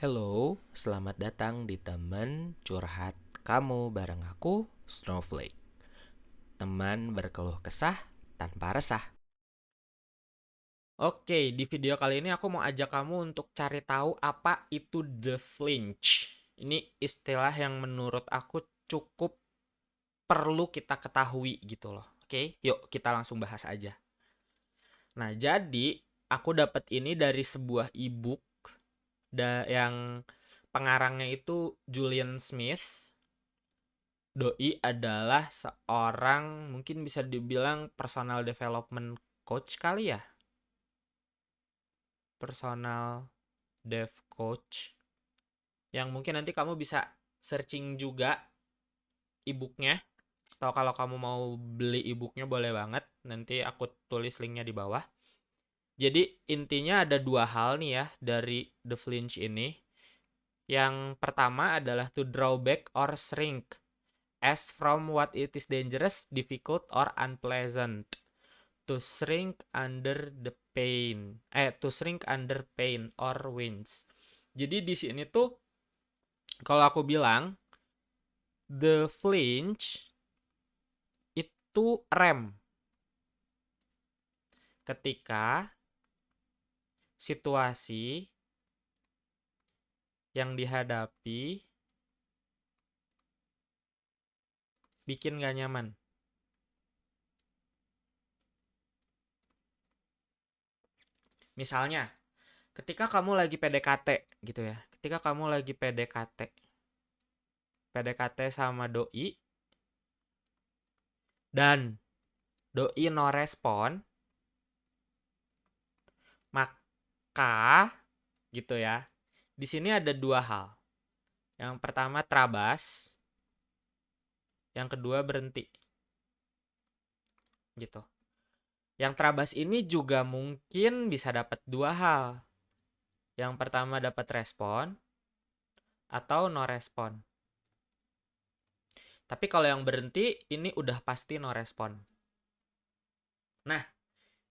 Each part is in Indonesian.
Hello, selamat datang di teman curhat kamu bareng aku, Snowflake. Teman berkeluh kesah tanpa resah. Oke, di video kali ini aku mau ajak kamu untuk cari tahu apa itu the flinch. Ini istilah yang menurut aku cukup perlu kita ketahui gitu loh. Oke, yuk kita langsung bahas aja. Nah, jadi aku dapat ini dari sebuah ebook da yang pengarangnya itu Julian Smith. Doi adalah seorang mungkin bisa dibilang personal development coach kali ya. Personal dev coach yang mungkin nanti kamu bisa searching juga e-booknya atau kalau kamu mau beli e-booknya boleh banget nanti aku tulis linknya di bawah jadi intinya ada dua hal nih ya dari the flinch ini yang pertama adalah to draw back or shrink as from what it is dangerous, difficult, or unpleasant. To shrink under the pain. Eh, to shrink under pain or winds. Jadi di sini tuh kalau aku bilang the flinch itu rem. Ketika situasi yang dihadapi bikin gak nyaman. Misalnya, ketika kamu lagi PDKT gitu ya, ketika kamu lagi PDKT, PDKT sama doi, dan doi no respon, maka gitu ya, di sini ada dua hal. Yang pertama terabas, yang kedua berhenti. Gitu. Yang terabas ini juga mungkin bisa dapat dua hal. Yang pertama dapat respon atau no respon. Tapi kalau yang berhenti ini udah pasti no respon. Nah,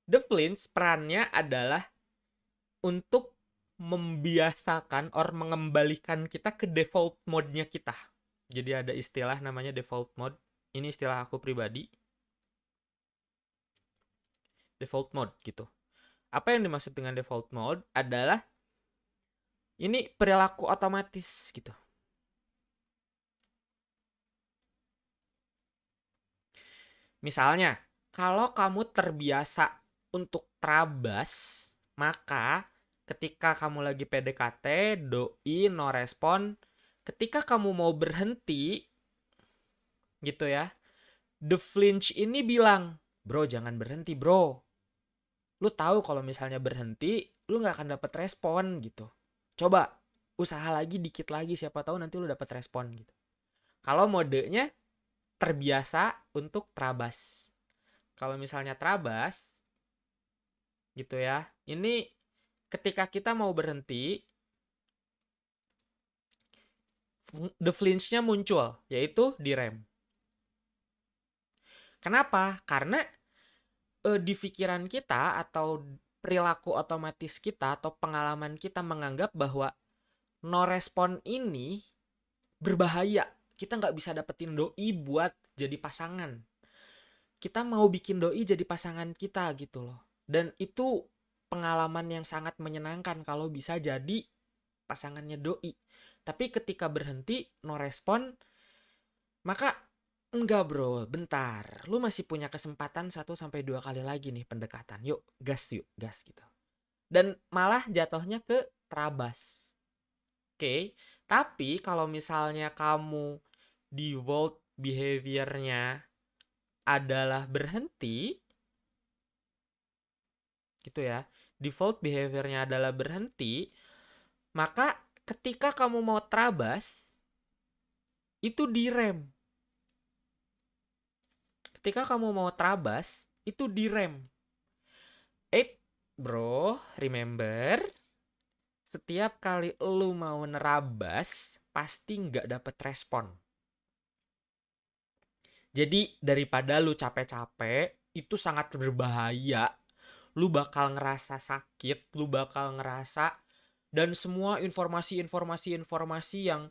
the flinch perannya adalah untuk membiasakan or mengembalikan kita ke default mode-nya kita. Jadi ada istilah namanya default mode. Ini istilah aku pribadi. Default mode gitu. Apa yang dimaksud dengan default mode adalah ini perilaku otomatis gitu. Misalnya, kalau kamu terbiasa untuk terabas, maka ketika kamu lagi PDKT, doi no respon, ketika kamu mau berhenti gitu ya, the flinch ini bilang, "Bro, jangan berhenti, Bro." Lu tahu kalau misalnya berhenti, lu nggak akan dapat respon gitu. Coba usaha lagi dikit lagi siapa tahu nanti lu dapat respon gitu. Kalau modenya terbiasa untuk trabas. Kalau misalnya trabas, gitu ya. Ini ketika kita mau berhenti, the flinch-nya muncul, yaitu di rem. Kenapa? Karena eh, di pikiran kita atau perilaku otomatis kita atau pengalaman kita menganggap bahwa no respon ini berbahaya. Kita nggak bisa dapetin doi buat jadi pasangan. Kita mau bikin doi jadi pasangan kita gitu loh. Dan itu pengalaman yang sangat menyenangkan kalau bisa jadi pasangannya doi. Tapi ketika berhenti no respon, maka enggak bro, bentar. Lu masih punya kesempatan satu sampai dua kali lagi nih pendekatan. Yuk, gas yuk, gas gitu. Dan malah jatuhnya ke terabas. Oke, okay? tapi kalau misalnya kamu default behaviornya adalah berhenti, gitu ya. Default behaviornya adalah berhenti maka ketika kamu mau terabas itu direm. Ketika kamu mau terabas itu direm. Eh bro remember setiap kali lu mau nerabas pasti nggak dapet respon. Jadi daripada lu capek-capek itu sangat berbahaya lu bakal ngerasa sakit, lu bakal ngerasa dan semua informasi-informasi informasi yang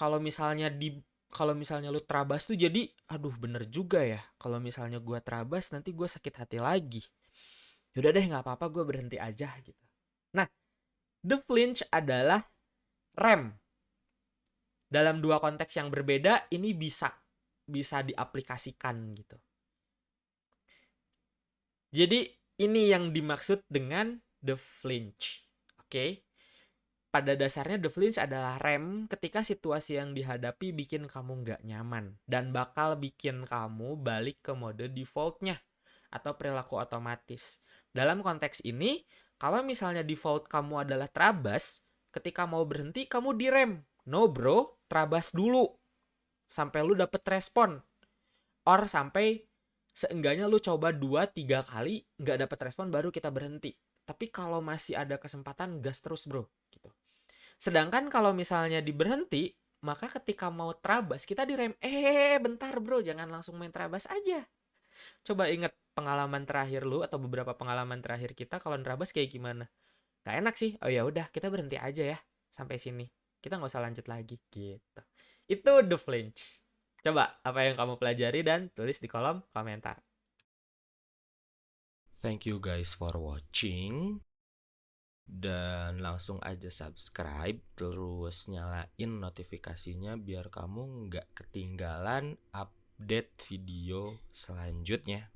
kalau misalnya di kalau misalnya lu terabas tuh jadi aduh bener juga ya kalau misalnya gua terabas nanti gua sakit hati lagi. Yaudah deh nggak apa-apa gue berhenti aja gitu. Nah the flinch adalah rem. Dalam dua konteks yang berbeda ini bisa bisa diaplikasikan gitu. Jadi ini yang dimaksud dengan the flinch oke okay? pada dasarnya the flinch adalah rem ketika situasi yang dihadapi bikin kamu nggak nyaman dan bakal bikin kamu balik ke mode defaultnya atau perilaku otomatis. Dalam konteks ini, kalau misalnya default kamu adalah terabas, ketika mau berhenti kamu direm. No bro, terabas dulu. Sampai lu dapet respon. Or sampai seenggaknya lu coba 2-3 kali nggak dapet respon baru kita berhenti. Tapi kalau masih ada kesempatan gas terus bro. Gitu. Sedangkan kalau misalnya diberhenti, maka ketika mau terabas kita direm. Eh bentar bro, jangan langsung main terabas aja. Coba inget pengalaman terakhir lu atau beberapa pengalaman terakhir kita kalau nerabas kayak gimana? Gak enak sih. Oh ya udah, kita berhenti aja ya sampai sini. Kita nggak usah lanjut lagi gitu. Itu the flinch. Coba apa yang kamu pelajari dan tulis di kolom komentar. Thank you guys for watching. Dan langsung aja subscribe terus nyalain notifikasinya biar kamu nggak ketinggalan update video selanjutnya.